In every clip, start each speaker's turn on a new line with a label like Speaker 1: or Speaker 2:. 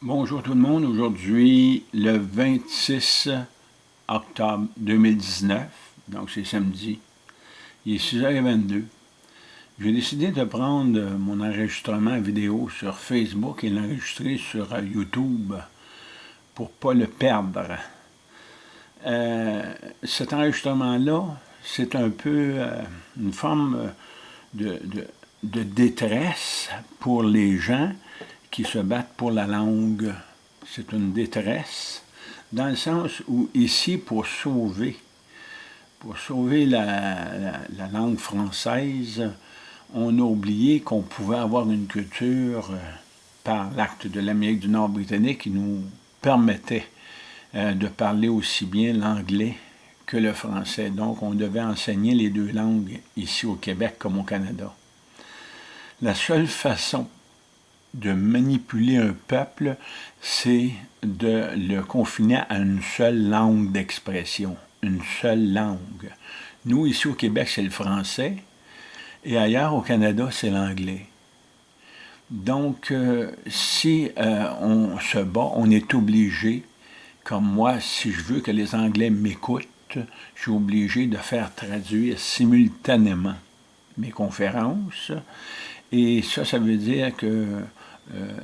Speaker 1: Bonjour tout le monde, aujourd'hui le 26 octobre 2019, donc c'est samedi, il est 6h22. J'ai décidé de prendre mon enregistrement vidéo sur Facebook et l'enregistrer sur YouTube pour ne pas le perdre. Euh, cet enregistrement-là, c'est un peu euh, une forme de détresse pour les gens qui se battent pour la langue. C'est une détresse, dans le sens où ici, pour sauver, pour sauver la, langue française, on a oublié qu'on pouvait avoir une culture euh, par l'acte de l'Amérique du Nord britannique qui nous permettait euh, de parler aussi bien l'anglais que le français. Donc, on devait enseigner les deux langues ici au Québec comme au Canada. La seule façon de manipuler un peuple, c'est de le confiner à une seule langue d'expression, une seule langue. Nous, ici au Québec, c'est le français, et ailleurs au Canada, c'est l'anglais. Donc, euh, si euh, on se bat, on est obligé, comme moi, si je veux que les Anglais m'écoutent, je suis obligé de faire traduire simultanément mes conférences, et ça, ça veut dire que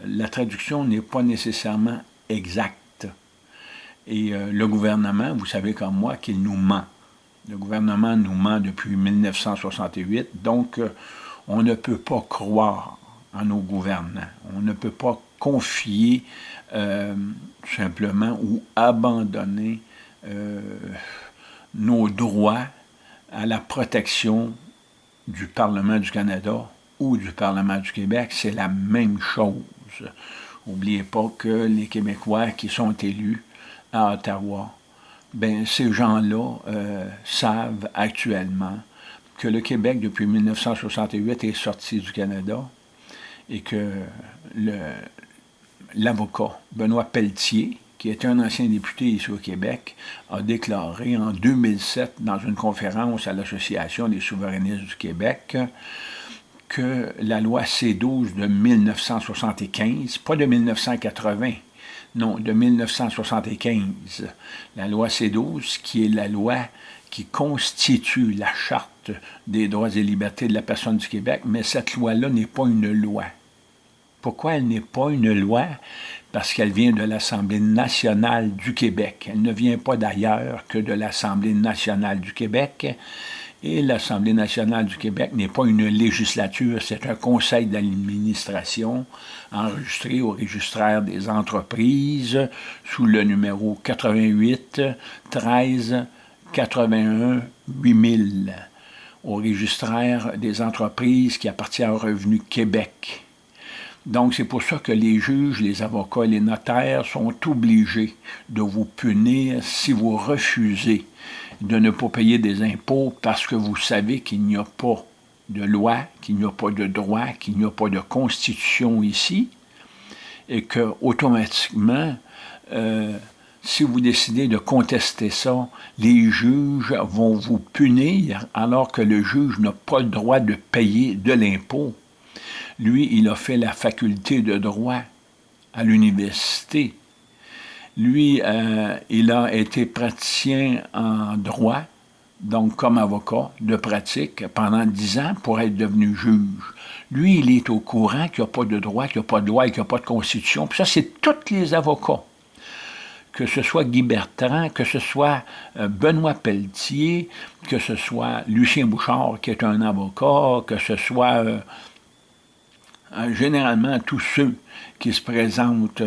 Speaker 1: la traduction n'est pas nécessairement exacte. Et euh, le gouvernement, vous savez comme moi, qu'il nous ment. Le gouvernement nous ment depuis 1968, donc euh, on ne peut pas croire en nos gouvernants. On ne peut pas confier simplement ou abandonner nos droits à la protection du Parlement du Canada ou du Parlement du Québec, c'est la même chose. N'oubliez pas que les Québécois qui sont élus à Ottawa, ben, ces gens-là euh, savent actuellement que le Québec, depuis 1968, est sorti du Canada et que l'avocat Benoît Pelletier, qui était un ancien député ici au Québec, a déclaré en 2007 dans une conférence à l'Association des souverainistes du Québec que la loi C-12 de 1975, pas de 1980, non, de 1975, la loi C-12, qui est la loi qui constitue la Charte des droits et libertés de la personne du Québec, mais cette loi-là n'est pas une loi. Pourquoi elle n'est pas une loi? Parce qu'elle vient de l'Assemblée nationale du Québec. Elle ne vient pas d'ailleurs que de l'Assemblée nationale du Québec. Et l'Assemblée nationale du Québec n'est pas une législature, c'est un conseil d'administration enregistré au registraire des entreprises sous le numéro 88 13 81 8000 au registraire des entreprises qui appartient au Revenu Québec. Donc, c'est pour ça que les juges, les avocats et les notaires sont obligés de vous punir si vous refusez de ne pas payer des impôts parce que vous savez qu'il n'y a pas de loi, qu'il n'y a pas de droit, qu'il n'y a pas de constitution ici, et que automatiquement, euh, si vous décidez de contester ça, les juges vont vous punir alors que le juge n'a pas le droit de payer de l'impôt. Lui, il a fait la faculté de droit à l'université. Lui, euh, il a été praticien en droit, donc comme avocat de pratique, pendant dix ans pour être devenu juge. Lui, il est au courant qu'il n'y a pas de droit, qu'il n'y a pas de loi, qu'il n'y a pas de constitution. Puis ça, c'est tous les avocats. Que ce soit Guy Bertrand, que ce soit euh, Benoît Pelletier, que ce soit Lucien Bouchard, qui est un avocat, que ce soit euh, généralement tous ceux qui se présentent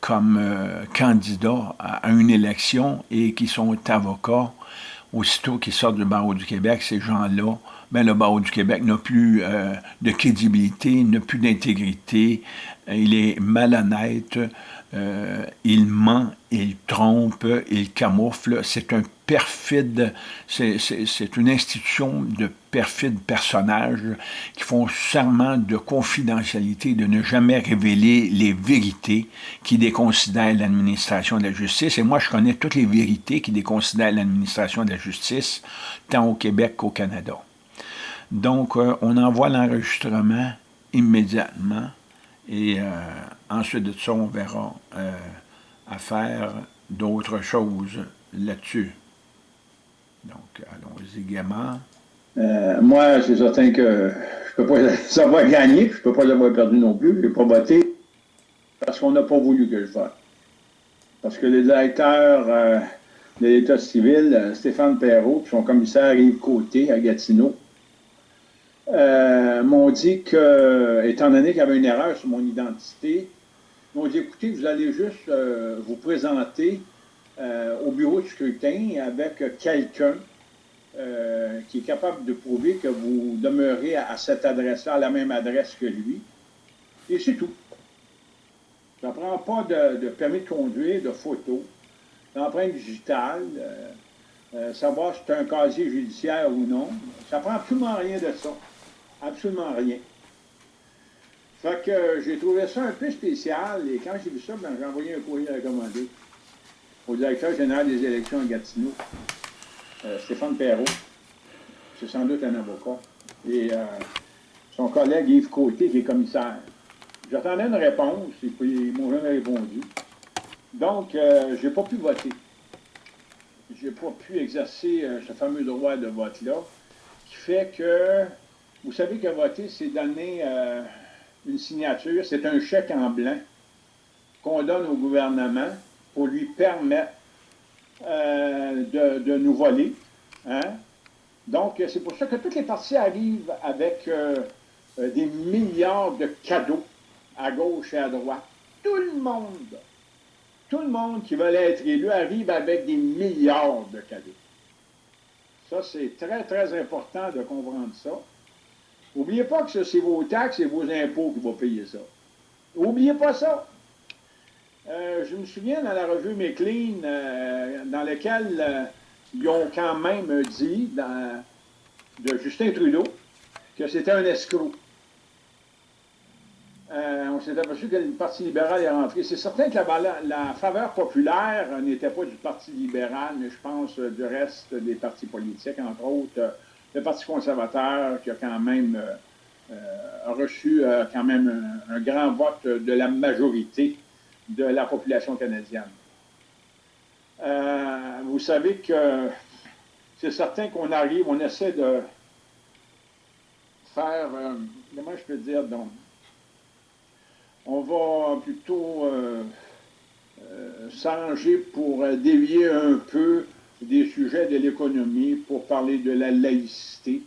Speaker 1: comme euh, candidats à, une élection et qui sont avocats, aussitôt qu'ils sortent du barreau du Québec, ces gens-là, ben, le barreau du Québec n'a plus euh, de crédibilité, n'a plus d'intégrité, il est malhonnête, euh, il ment, il trompe, il camoufle. C'est un perfide, c'est une institution de perfides personnages qui font serment de confidentialité, de ne jamais révéler les vérités qui déconsidèrent l'administration de la justice. Et moi, je connais toutes les vérités qui déconsidèrent l'administration de la justice, tant au Québec qu'au Canada. Donc, euh, on envoie l'enregistrement immédiatement Et ensuite de ça, on verra à faire d'autres choses là-dessus. Donc, allons-y gaiement.
Speaker 2: moi, c'est certain que je peux pas savoir gagner, je ne peux pas l'avoir perdu non plus. Je n'ai pas voté parce qu'on n'a pas voulu que je vote. Parce que le directeur euh, de l'État civil, euh, Stéphane Perrault, puis son commissaire Yves Côté à Gatineau, euh, m'ont dit que, étant donné qu'il y avait une erreur sur mon identité, m'ont dit écoutez, vous allez juste vous présenter au bureau de scrutin avec quelqu'un qui est capable de prouver que vous demeurez à, cette adresse-là, à la même adresse que lui. Et c'est tout. Ça ne prend pas de, permis de conduire, de photo, d'empreinte digitale, euh, euh, savoir si c'est un casier judiciaire ou non. Ça prend absolument rien de ça. Absolument rien. Fait que j'ai trouvé ça un peu spécial et quand j'ai vu ça, ben, j'ai envoyé un courrier recommandé au directeur général des élections à Gatineau, euh, Stéphane Perrault. C'est sans doute un avocat. Et son collègue Yves Côté, qui est commissaire. J'attendais une réponse et puis ils m'ont jamais répondu. Donc, euh, je n'ai pas pu voter. Je n'ai pas pu exercer euh, ce fameux droit de vote-là, qui fait que, vous savez que voter, c'est donner euh, une signature, c'est un chèque en blanc qu'on donne au gouvernement pour lui permettre de, nous voler. Hein. Donc, c'est pour ça que toutes les parties arrivent avec des milliards de cadeaux à gauche et à droite. Tout le monde, tout le monde qui veut être élu arrive avec des milliards de cadeaux. Ça, c'est très, très important de comprendre ça. N'oubliez pas que c'est vos taxes et vos impôts qui vont payer ça. N'oubliez pas ça. Euh, je me souviens dans la revue McLean, euh, dans laquelle euh, ils ont quand même dit, de Justin Trudeau, que c'était un escroc. On s'est aperçu que le Parti libéral est rentré. C'est certain que la, faveur populaire n'était pas du Parti libéral, mais je pense du reste des partis politiques, entre autres le Parti conservateur qui a quand même reçu quand même un, grand vote de la majorité de la population canadienne. vous savez que c'est certain qu'on arrive, on essaie de faire, comment je peux dire, donc, on va plutôt euh, euh, s'arranger pour dévier un peu des sujets de l'économie pour parler de la laïcité,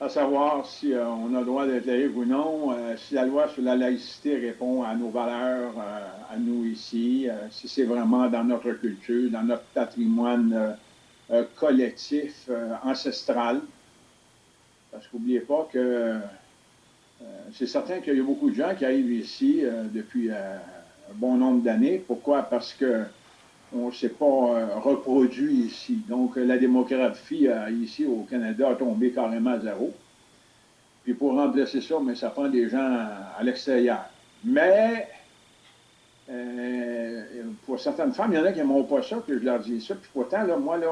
Speaker 2: à savoir si euh, on a le droit d'être laïque ou non, si la loi sur la laïcité répond à nos valeurs, à nous ici, si c'est vraiment dans notre culture, dans notre patrimoine collectif, ancestral. Parce qu'oubliez pas que euh, c'est certain qu'il y a beaucoup de gens qui arrivent ici euh, depuis euh, un bon nombre d'années. Pourquoi? Parce que on ne s'est pas reproduit ici. Donc, la démographie ici au Canada a tombé carrément à zéro. Puis pour remplacer ça, mais ça prend des gens à, l'extérieur. Mais pour certaines femmes, il y en a qui n'aiment pas ça, que je leur dis ça. Puis pourtant, moi, là,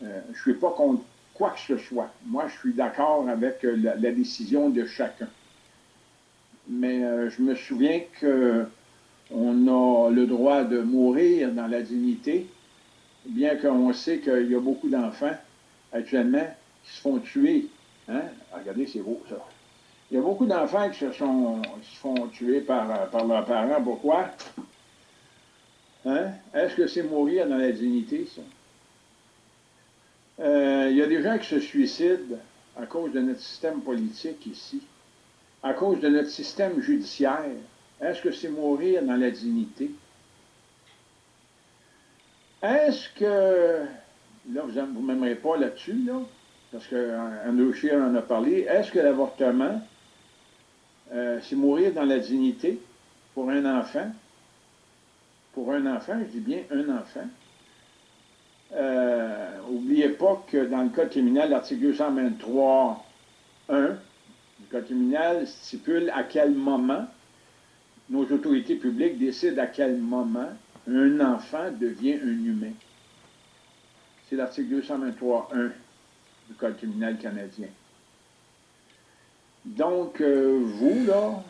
Speaker 2: je ne suis pas contre quoi que ce soit. Moi, je suis d'accord avec euh, la, décision de chacun. Mais euh, je me souviens qu'on a le droit de mourir dans la dignité, bien qu'on sait qu'il y a beaucoup d'enfants actuellement qui se font tuer. Hein? Regardez, c'est beau ça. Il y a beaucoup d'enfants qui se, sont, font tuer par, par leurs parents. Pourquoi? Hein? Est-ce que c'est mourir dans la dignité, ça? Euh, il y a des gens qui se suicident à cause de notre système politique ici, à cause de notre système judiciaire. Est-ce que c'est mourir dans la dignité? Est-ce que, là, vous ne m'aimerez pas là-dessus, là, parce qu'Andrew Scheer en a parlé, est-ce que l'avortement, euh, c'est mourir dans la dignité pour un enfant? Pour un enfant, je dis bien un enfant. N'oubliez pas que dans le Code criminel, l'article 223.1 du Code criminel stipule à quel moment nos autorités publiques décident à quel moment un enfant devient un humain. C'est l'article 223.1 du Code criminel canadien. Donc, euh, vous, là,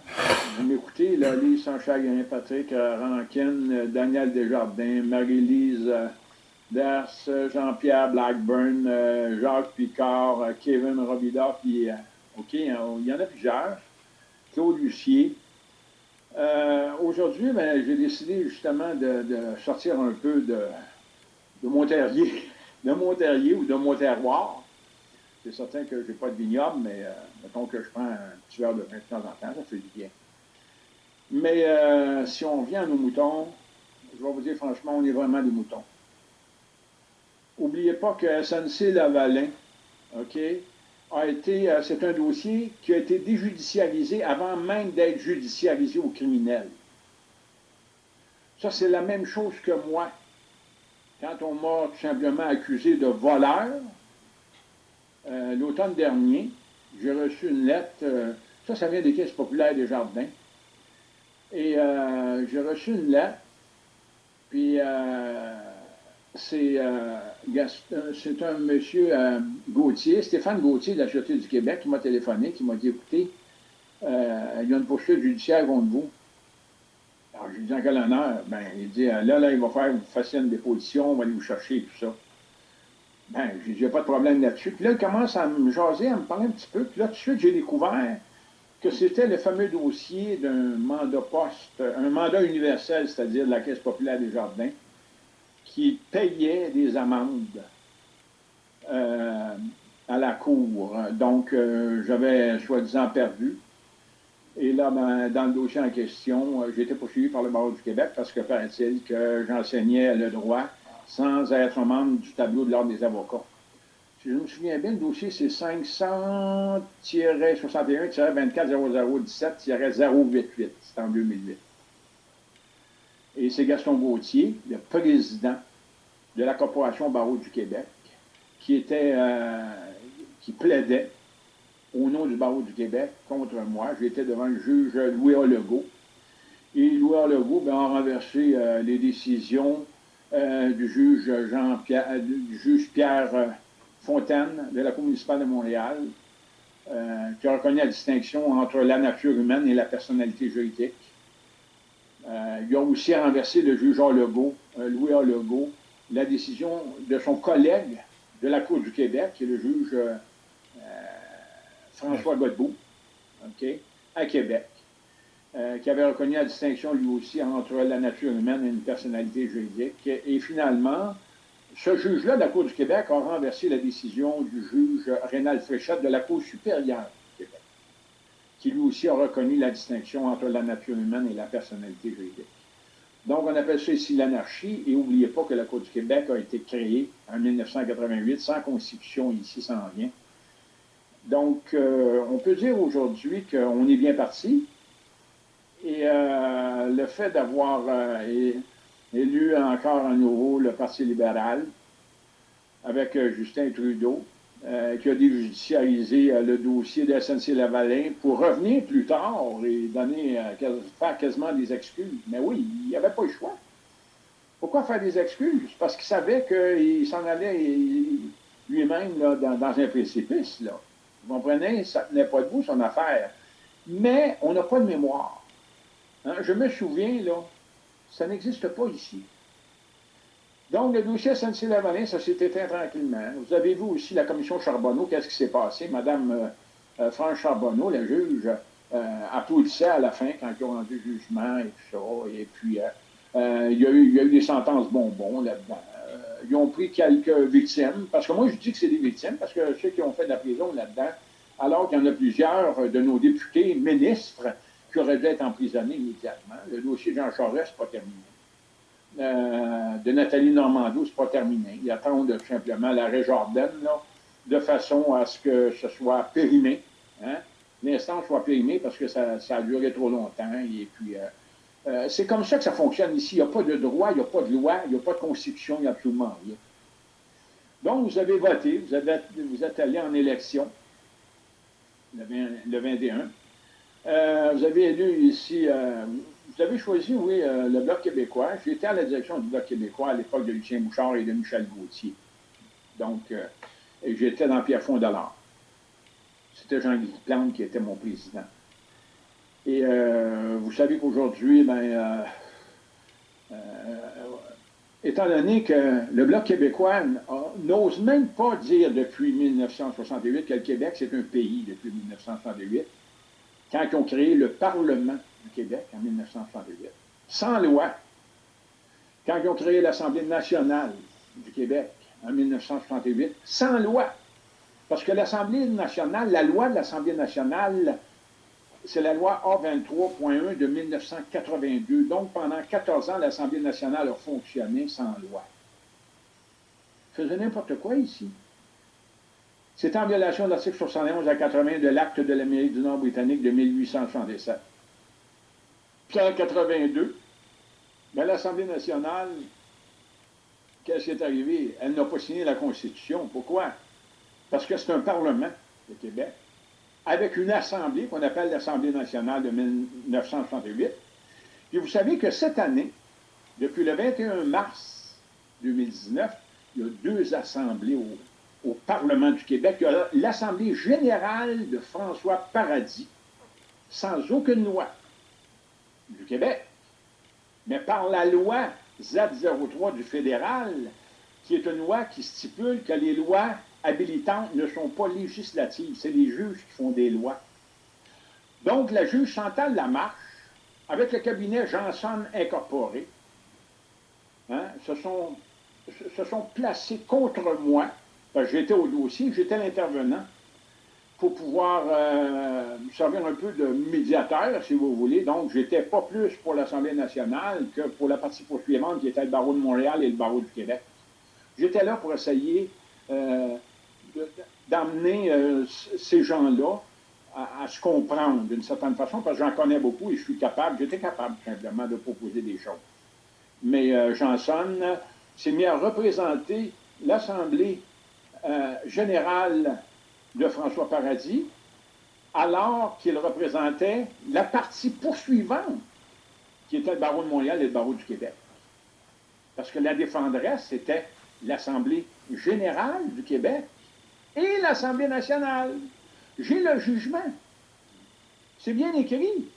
Speaker 2: vous m'écoutez, là, Lise Sanchagrin, Patrick Rankin, Daniel Desjardins, Marie-Lise Ders, Jean-Pierre Blackburn, Jacques Picard, Kevin Robida, puis, OK, hein, il y en a plusieurs, Claude Lucier. Aujourd'hui, ben, j'ai décidé justement de, sortir un peu de, de mon terrier, de mon terrier ou de mon terroir. C'est certain que je n'ai pas de vignoble, mais euh, mettons que je prends un petit verre de vin de temps en temps, ça fait du bien. Mais euh, si on vient à nos moutons, je vais vous dire franchement, on est vraiment des moutons. N'oubliez pas que SNC Lavalin, OK, a été, euh, c'est un dossier qui a été déjudicialisé avant même d'être judicialisé au criminel. Ça, c'est la même chose que moi. Quand on m'a tout simplement accusé de voleur, euh, l'automne dernier, j'ai reçu une lettre, euh, ça, ça vient des caisses populaires des jardins, et j'ai reçu une lettre, puis c'est un monsieur Gauthier, Stéphane Gauthier de la Sûreté du Québec, qui m'a téléphoné, qui m'a dit, écoutez, il y a une poursuite judiciaire contre vous. Alors, je lui dis en quel honneur? Ben, il dit, là, là, il va faire, une déposition, on va aller vous chercher, tout ça. Ben, j'ai dit, pas de problème là-dessus. Puis là, il commence à me jaser, à me parler un petit peu. Puis là, tout de suite, j'ai découvert que c'était le fameux dossier d'un mandat poste, un mandat universel, c'est-à-dire de la Caisse populaire des jardins, qui payait des amendes euh, à la Cour. Donc, euh, j'avais soi-disant perdu. Et là, ben, dans le dossier en question, euh, j'ai été poursuivi par le barreau du Québec parce que paraît-il que j'enseignais le droit sans être membre du tableau de l'Ordre des avocats. Si je me souviens bien, le dossier, c'est 500-61-24-0017-088. C'est en 2008. Et c'est Gaston Gauthier, le président de la Corporation Barreau du Québec, qui était, euh, qui plaidait au nom du barreau du Québec contre moi. J'étais devant le juge Louis Legault. Et Louis Legault ben, a renversé euh, les décisions euh, du juge Jean-Pierre, du juge Pierre Fontaine de la Cour municipale de Montréal, qui a reconnu la distinction entre la nature humaine et la personnalité juridique. Il a aussi renversé le juge Legault, Louis Legault, la décision de son collègue de la Cour du Québec, qui est le juge François Godbout, à Québec, euh, qui avait reconnu la distinction lui aussi entre la nature humaine et une personnalité juridique. Et finalement, ce juge-là de la Cour du Québec a renversé la décision du juge Rénal Fréchette de la Cour supérieure qui lui aussi a reconnu la distinction entre la nature humaine et la personnalité juridique. Donc, on appelle ça ici l'anarchie, et n'oubliez pas que la Cour du Québec a été créée en 1988 sans constitution ici, sans rien. Donc, euh, on peut dire aujourd'hui qu'on est bien parti. Et euh, le fait d'avoir euh, élu encore à nouveau le Parti libéral avec Justin Trudeau, qui a déjudiciarisé le dossier de SNC-Lavalin pour revenir plus tard et donner, faire quasiment des excuses. Mais oui, il n'y avait pas le choix. Pourquoi faire des excuses? Parce qu'il savait qu'il s'en allait lui-même dans, dans, un précipice. Là. Vous comprenez? Ça ne tenait pas debout, son affaire. Mais on n'a pas de mémoire. Hein? Je me souviens, là, ça n'existe pas ici. Donc, le dossier SNC-Lavalin, ça s'est éteint tranquillement. Vous avez vu aussi la commission Charbonneau, qu'est-ce qui s'est passé? Madame euh, euh France Charbonneau, la juge, euh, applaudissait à la fin quand ils ont rendu le jugement et tout ça. Et puis, euh, il, y a eu, des sentences bonbons là-dedans ils ont pris quelques victimes, parce que moi je dis que c'est des victimes, parce que ceux qui ont fait de la prison là-dedans, alors qu'il y en a plusieurs de nos députés, ministres, qui auraient dû être emprisonnés immédiatement. Le dossier Jean Charest, c'est pas terminé. Euh, de Nathalie Normando, c'est pas terminé. Ils attendent simplement l'arrêt Jordan, là, de façon à ce que ce soit périmé. Hein? L'instant soit périmé parce que ça, a duré trop longtemps. Et puis, euh, euh, c'est comme ça que ça fonctionne ici. Il n'y a pas de droit, il n'y a pas de loi, il n'y a pas de constitution, il n'y a absolument rien. Donc, vous avez voté, vous, êtes allé en élection le, 21. Euh, vous avez élu ici, vous avez choisi, oui, le Bloc québécois. J'étais à la direction du Bloc québécois à l'époque de Lucien Bouchard et de Michel Gauthier. Donc, j'étais dans Pierre Fondalard. c'était Jean-Guy Plante qui était mon président. Et euh, vous savez qu'aujourd'hui, ben, euh, euh, étant donné que le Bloc québécois n'ose même pas dire depuis 1968 que le Québec, c'est un pays depuis 1968, quand ils ont créé le Parlement du Québec en 1938, sans loi. Quand ils ont créé l'Assemblée nationale du Québec en 1938, sans loi. Parce que l'Assemblée nationale, la loi de l'Assemblée nationale, c'est la loi A23.1 de 1982. Donc, pendant 14 ans, l'Assemblée nationale a fonctionné sans loi. Ils faisaient n'importe quoi ici. C'est en violation de l'article 71 à 80 de l'Acte de l'Amérique du Nord britannique de 1877. 182. Mais l'Assemblée nationale, qu'est-ce qui est arrivé? Elle n'a pas signé la Constitution. Pourquoi? Parce que c'est un Parlement, le Québec, avec une Assemblée qu'on appelle l'Assemblée nationale de 1968. Et vous savez que cette année, depuis le 21 mars 2019, il y a deux assemblées au, au Parlement du Québec. Il y a l'Assemblée générale de François Paradis, sans aucune loi du Québec, mais par la loi Z03 du fédéral, qui est une loi qui stipule que les lois habilitantes ne sont pas législatives, c'est les juges qui font des lois. Donc, la juge Chantal Lamarche, avec le cabinet Janson Incorporé, hein, se, sont, se sont placés contre moi, parce que j'étais au dossier, j'étais l'intervenant, pour pouvoir euh, servir un peu de médiateur, si vous voulez. Donc, j'étais pas plus pour l'Assemblée nationale que pour la partie poursuivante qui était le barreau de Montréal et le barreau du Québec. J'étais là pour essayer euh, d'amener euh, ces gens-là à, se comprendre d'une certaine façon, parce que j'en connais beaucoup et je suis capable, j'étais capable simplement de proposer des choses. Mais Johnson s'est mis à représenter l'Assemblée générale de François Paradis, alors qu'il représentait la partie poursuivante, qui était le barreau de Montréal et le barreau du Québec. Parce que la défendresse, c'était l'Assemblée générale du Québec et l'Assemblée nationale. J'ai le jugement. C'est bien écrit.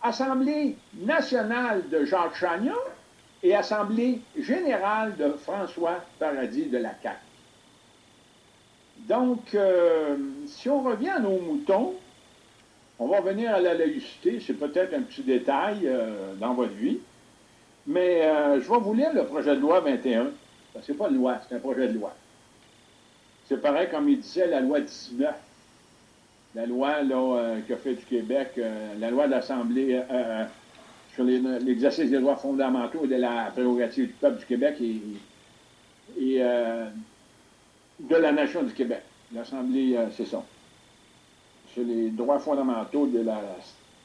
Speaker 2: Assemblée nationale de Jacques Chagnon et Assemblée générale de François Paradis de la CAQ. Donc, euh, si on revient à nos moutons, on va revenir à la laïcité. C'est peut-être un petit détail euh, dans votre vie. Mais euh, je vais vous lire le projet de loi 21. Ce n'est pas une loi, c'est un projet de loi. C'est pareil comme il disait la loi 19. La loi là, qu'a fait du Québec, la loi de l'Assemblée sur l'exercice des droits fondamentaux et de la prérogative du peuple du Québec et de la Nation du Québec. L'Assemblée, euh, c'est ça. C'est les droits fondamentaux de la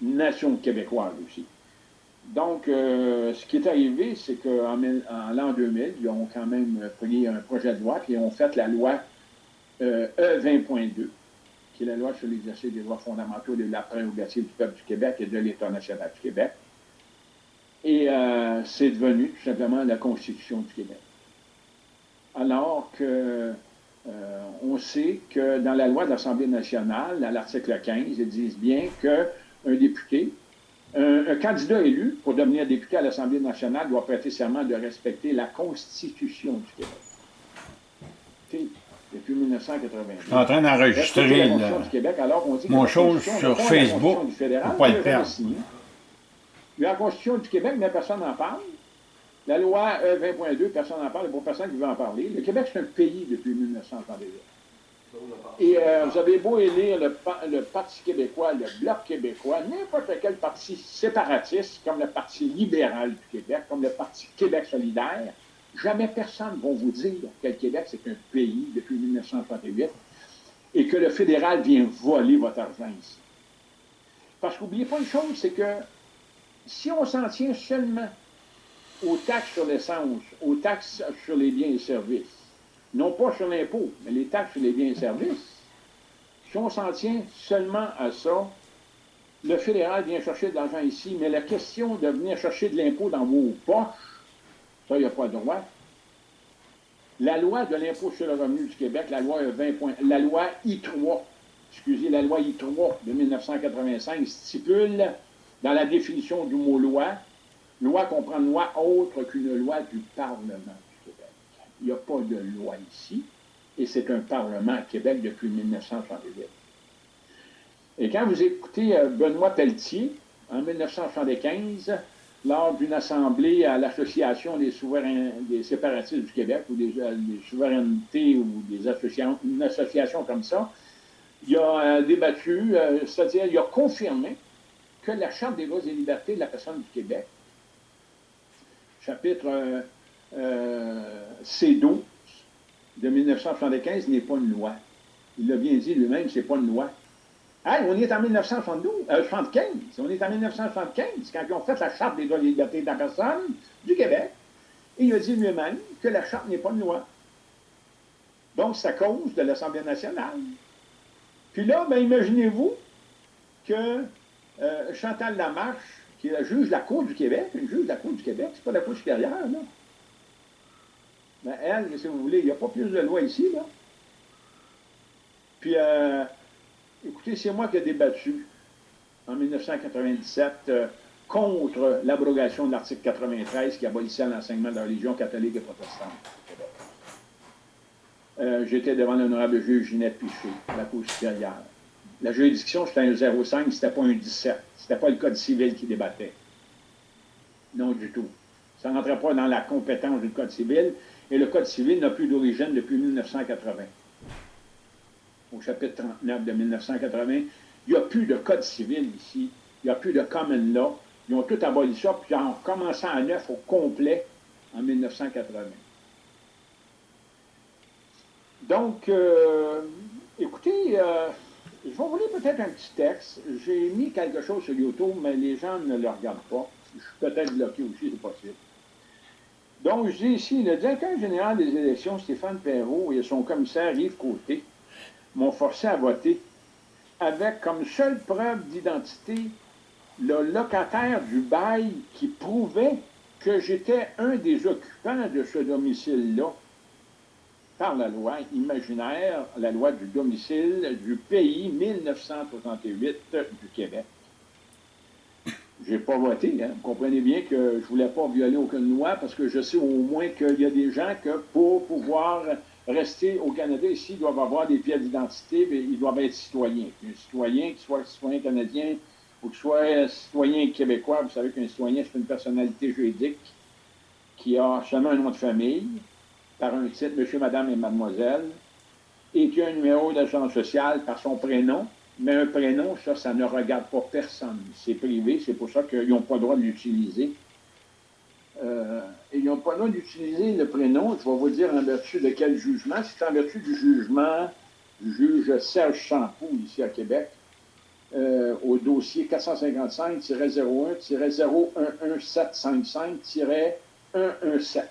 Speaker 2: nation québécoise aussi. Donc, euh, ce qui est arrivé, c'est qu'en en, l'an 2000, ils ont quand même pris un projet de loi, puis ils ont fait la loi euh, E20.2, qui est la loi sur l'exercice des droits fondamentaux de la prérogative du peuple du Québec et de l'État national du Québec. Et c'est devenu tout simplement la Constitution du Québec. Alors que euh, on sait que dans la loi de l'Assemblée nationale, à l'article 15, ils disent bien qu'un député, un, candidat élu pour devenir député à l'Assemblée nationale doit prêter serment de respecter la Constitution du Québec. depuis 1982.
Speaker 1: Je suis en train d'enregistrer mon chose sur Facebook pour pas le perdre.
Speaker 2: La Constitution du Québec, mais personne n'en parle. La loi E20.2, personne n'en parle, il n'y a personne qui veut en parler. Le Québec, c'est un pays depuis 1938. Et euh, vous avez beau élire le, le, Parti québécois, le Bloc québécois, n'importe quel parti séparatiste, comme le Parti libéral du Québec, comme le Parti Québec solidaire, jamais personne ne va vous dire que le Québec, c'est un pays depuis 1938 et que le fédéral vient voler votre argent ici. Parce qu'oubliez pas une chose, c'est que si on s'en tient seulement aux taxes sur l'essence, aux taxes sur les biens et services. Non pas sur l'impôt, mais les taxes sur les biens et services. Si on s'en tient seulement à ça, le fédéral vient chercher de l'argent ici, mais la question de venir chercher de l'impôt dans vos poches, ça, il n'y a pas de droit. La loi de l'impôt sur le revenu du Québec, la loi 20 la loi I3, excusez, la loi I3 de 1985 stipule dans la définition du mot loi, loi comprend une loi autre qu'une loi du Parlement du Québec. Il n'y a pas de loi ici, et c'est un Parlement à Québec depuis 1968. Et quand vous écoutez euh, Benoît Pelletier, en 1975, lors d'une assemblée à l'Association des, séparatistes du Québec, ou des, euh, souverainetés, ou des associations, une association comme ça, il a euh, débattu, c'est-à-dire il a confirmé que la Charte des droits et libertés de la personne du Québec, chapitre C12 de 1975, n'est pas une loi. Il l'a bien dit lui-même, c'est pas une loi. Hey, on est en 1972, euh, 75. On est en 1975, quand ils ont fait la Charte des droits et libertés de la personne du Québec. Et il a dit lui-même que la Charte n'est pas une loi. Donc, c'est à cause de l'Assemblée nationale. Puis là, ben, imaginez-vous que euh, Chantal Lamarche, qui est juge de la Cour du Québec, une juge de la Cour du Québec, c'est pas la Cour supérieure, là. Ben, elle, si vous voulez, il n'y a pas plus de loi ici, là. Puis, euh, Écoutez, c'est moi qui ai débattu en 1997 euh, contre l'abrogation de l'article 93 qui abolissait l'enseignement de la religion catholique et protestante euh, J'étais devant l'honorable juge Ginette Piché, la Cour supérieure. La juridiction, c'était un 05, c'était pas un 17. C'était pas le Code civil qui débattait. Non du tout. Ça ne rentrait pas dans la compétence du Code civil, et le Code civil n'a plus d'origine depuis 1980 au chapitre 39 de 1980, il n'y a plus de code civil ici, il n'y a plus de common law. Ils ont tout aboli ça, puis en commençant à neuf au complet en 1980. Donc, euh, écoutez, euh, je vais vous lire peut-être un petit texte. J'ai mis quelque chose sur YouTube, mais les gens ne le regardent pas. Je suis peut-être bloqué aussi, c'est possible. Donc, je dis ici, le directeur général des élections, Stéphane Perrault, et son commissaire Yves Côté, m'ont forcé à voter avec comme seule preuve d'identité le locataire du bail qui prouvait que j'étais un des occupants de ce domicile-là par la loi imaginaire, la loi du domicile du pays 1968 du Québec. J'ai pas voté, hein. Vous comprenez bien que je voulais pas violer aucune loi parce que je sais au moins qu'il y a des gens que pour pouvoir rester au Canada ici, doivent avoir des pièces d'identité, ils doivent être citoyens. Un citoyen, qu'il soit citoyen canadien ou qu'il soit citoyen québécois, vous savez qu'un citoyen, c'est une personnalité juridique qui a seulement un nom de famille, par un titre, monsieur, madame et mademoiselle, et qui a un numéro d'agence sociale par son prénom, mais un prénom, ça, ça ne regarde pas personne. C'est privé, c'est pour ça qu'ils n'ont pas le droit de l'utiliser. Euh, ils n'ont pas le droit d'utiliser le prénom. Je vais vous dire en vertu de quel jugement. C'est en vertu du jugement du juge Serge Champoux, ici à Québec, euh, au dossier 455-01-011755-117,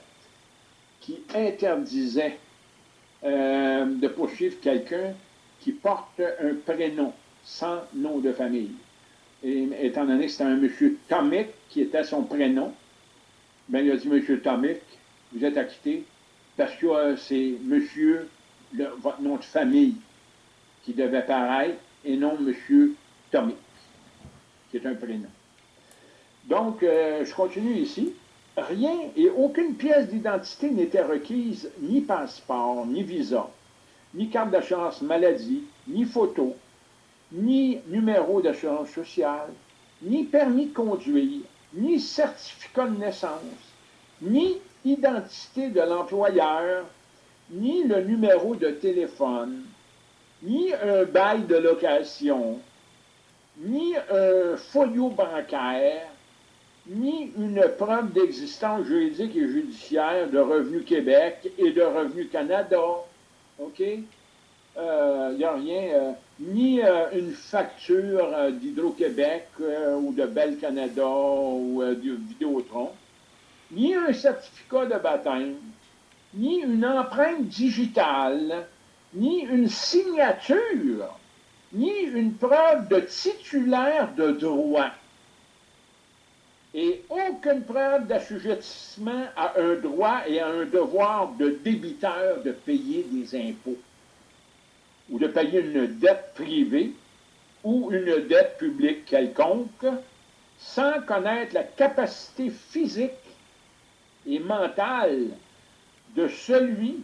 Speaker 2: qui interdisait euh, de poursuivre quelqu'un qui porte un prénom sans nom de famille. Et étant donné que c'était un monsieur Tomic qui était son prénom, ben, il a dit, Monsieur Tomic, vous êtes acquitté parce que euh, c'est Monsieur, votre nom de famille qui devait paraître et non Monsieur Tomic, qui est un prénom. Donc, euh, je continue ici. Rien et aucune pièce d'identité n'était requise, ni passeport, ni visa, ni carte d'assurance maladie, ni photo, ni numéro d'assurance sociale, ni permis de conduire, ni certificat de naissance, ni identité de l'employeur, ni le numéro de téléphone, ni un bail de location, ni un folio bancaire, ni une preuve d'existence juridique et judiciaire de Revenu Québec et de Revenu Canada. OK? Il euh, n'y a rien, euh, ni euh, une facture d'Hydro-Québec ou de Bell Canada ou de Vidéotron, ni un certificat de baptême, ni une empreinte digitale, ni une signature, ni une preuve de titulaire de droit et aucune preuve d'assujettissement à un droit et à un devoir de débiteur de payer des impôts. ou de payer une dette privée ou une dette publique quelconque sans connaître la capacité physique et mentale de celui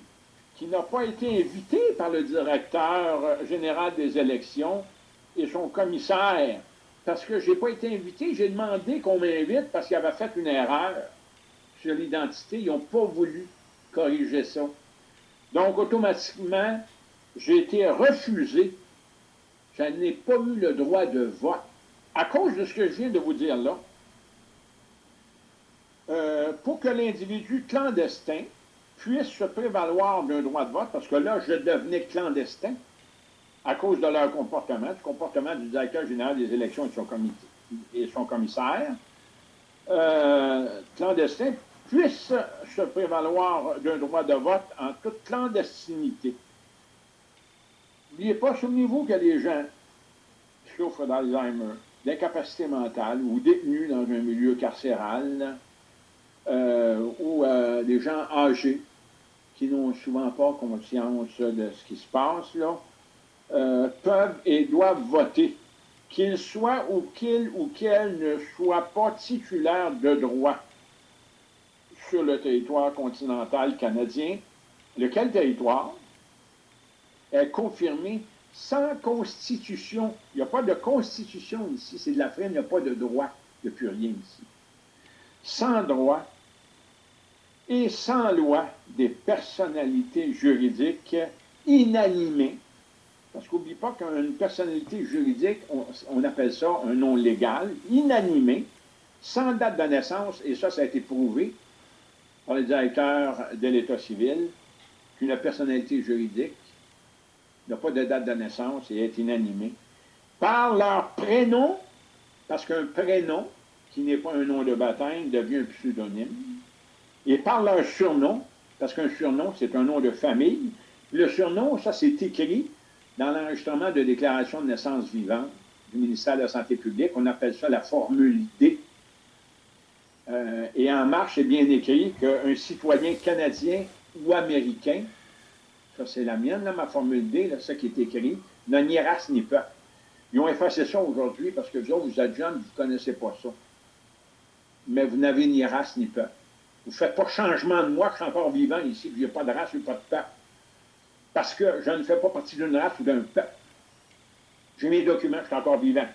Speaker 2: qui n'a pas été invité par le directeur général des élections et son commissaire. Parce que je n'ai pas été invité, j'ai demandé qu'on m'invite parce qu'il avait fait une erreur sur l'identité. Ils n'ont pas voulu corriger ça. Donc, automatiquement, j'ai été refusé. Je n'ai pas eu le droit de vote à cause de ce que je viens de vous dire là. Euh, pour que l'individu clandestin puisse se prévaloir d'un droit de vote, parce que là, je devenais clandestin à cause de leur comportement, du comportement du directeur général des élections et son, et son commissaire, euh, clandestin puisse se prévaloir d'un droit de vote en toute clandestinité. N'oubliez pas, souvenez-vous a des gens souffrent d'Alzheimer, d'incapacité mentale ou détenus dans un milieu carcéral, euh, ou euh, des gens âgés qui n'ont souvent pas conscience de ce qui se passe, là, euh, peuvent et doivent voter, qu'ils soient ou qu'ils ou qu'elles ne soient pas titulaires de droit sur le territoire continental canadien, lequel territoire est confirmé sans constitution. Il n'y a pas de constitution ici, c'est de la il n'y a pas de droit, il n'y a plus rien ici. Sans droit et sans loi des personnalités juridiques inanimées, parce qu'oublie pas qu'une personnalité juridique, on, appelle ça un nom légal, inanimé, sans date de naissance, et ça, ça a été prouvé par le directeur de l'État civil, qu'une personnalité juridique n'a pas de date de naissance et est inanimée, par leur prénom, parce qu'un prénom, qui n'est pas un nom de baptême, devient un pseudonyme, et par leur surnom, parce qu'un surnom, c'est un nom de famille. Le surnom, ça, c'est écrit dans l'enregistrement de déclaration de naissance vivante du ministère de la Santé publique. On appelle ça la formule D. Euh, et en marche, c'est bien écrit qu'un citoyen canadien ou américain, ça c'est la mienne, là, ma formule D, là, ça qui est écrit, n'a ni race ni peuple. Ils ont effacé ça aujourd'hui parce que vous vous êtes jeunes, vous ne connaissez pas ça. Mais vous n'avez ni race ni peuple. Vous ne faites pas changement de moi, je suis encore vivant ici, n'y a pas de race ou pas de peuple. Parce que je ne fais pas partie d'une race ou d'un peuple. J'ai mes documents, je suis encore vivant.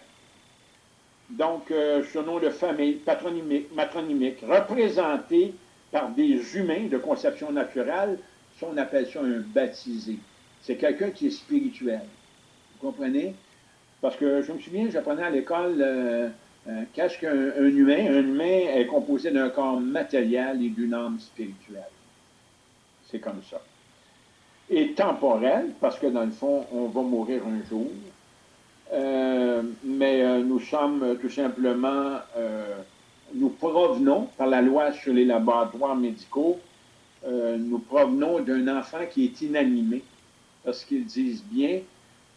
Speaker 2: Donc, euh, ce nom de famille patronymique, matronymique, représenté par des humains de conception naturelle, ça, on appelle ça un baptisé. C'est quelqu'un qui est spirituel. Vous comprenez? Parce que je me souviens, j'apprenais à l'école euh, euh, qu'est-ce qu'un humain? Un humain est composé d'un corps matériel et d'une âme spirituelle. C'est comme ça. Et temporel, parce que dans le fond, on va mourir un jour. Euh, mais euh, nous sommes tout simplement, nous provenons, par la loi sur les laboratoires médicaux, nous provenons d'un enfant qui est inanimé, parce qu'ils disent bien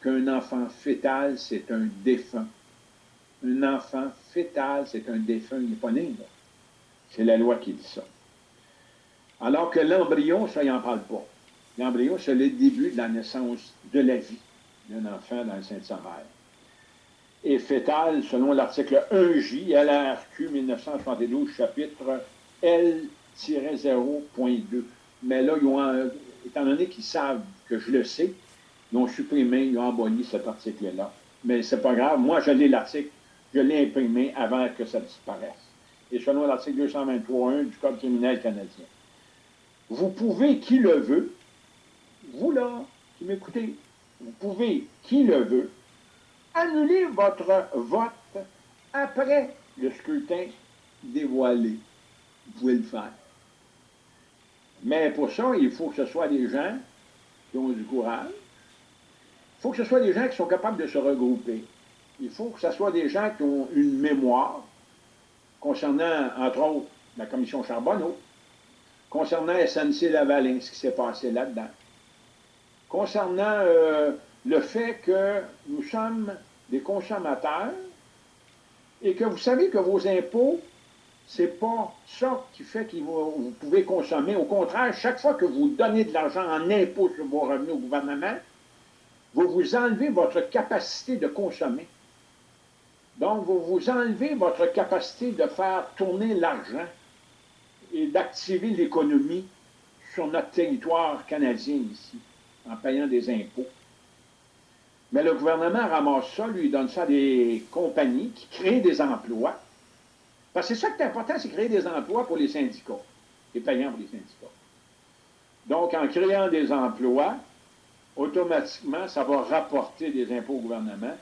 Speaker 2: qu'un enfant fœtal, c'est un défunt un enfant fœtal, c'est un défunt, il. C'est la loi qui dit ça. Alors que l'embryon, ça, il n'en parle pas. L'embryon, c'est le début de la naissance de la vie d'un enfant dans le sein de sa mère. Et fœtal, selon l'article 1J, LRQ 1972, chapitre L-0.2. Mais là, ils ont, étant donné qu'ils savent que je le sais, ils ont supprimé, ils ont aboli cet article-là. Mais c'est pas grave, moi je lis l'article je l'ai imprimé avant que ça disparaisse. Et selon l'article 223.1 du Code criminel canadien. Vous pouvez, qui le veut, vous là, qui m'écoutez, vous pouvez, qui le veut, annuler votre vote après le scrutin dévoilé. Vous pouvez le faire. Mais pour ça, il faut que ce soit des gens qui ont du courage. Il faut que ce soit des gens qui sont capables de se regrouper il faut que ce soit des gens qui ont une mémoire concernant, entre autres, la commission Charbonneau, concernant SNC-Lavalin, ce qui s'est passé là-dedans, concernant euh, le fait que nous sommes des consommateurs et que vous savez que vos impôts, c'est pas ça qui fait que vous, pouvez consommer. Au contraire, chaque fois que vous donnez de l'argent en impôts sur vos revenus au gouvernement, vous vous enlevez votre capacité de consommer. Donc, vous vous enlevez votre capacité de faire tourner l'argent et d'activer l'économie sur notre territoire canadien ici, en payant des impôts. Mais le gouvernement ramasse ça, lui donne ça à des compagnies qui créent des emplois. Parce que c'est ça qui est important, c'est créer des emplois pour les syndicats. Et payant pour les syndicats. Donc, en créant des emplois, automatiquement, ça va rapporter des impôts au gouvernement.